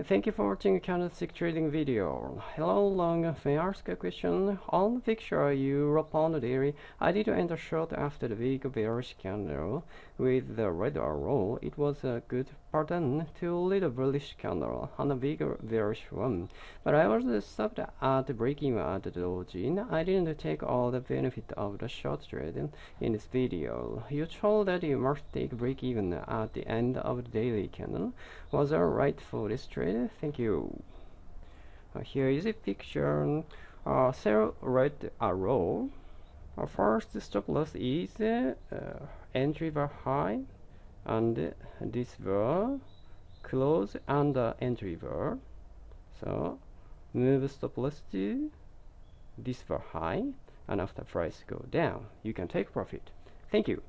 Thank you for watching candlestick trading video. Hello long, may I ask a question? On the picture you upon the daily, I did enter short after the big bearish candle with the red arrow. It was a good pattern to little bullish candle on a big bearish one. But I was stopped at the breaking at the doji. I didn't take all the benefit of the short trade in this video. You told that you must take break even at the end of the daily candle. Was that right for this trade? Thank you. Uh, here is a picture uh, sell red arrow uh, first stop loss is uh, entry high and this bar close under entry bar. So move stop loss to this bar high and after price go down. You can take profit. Thank you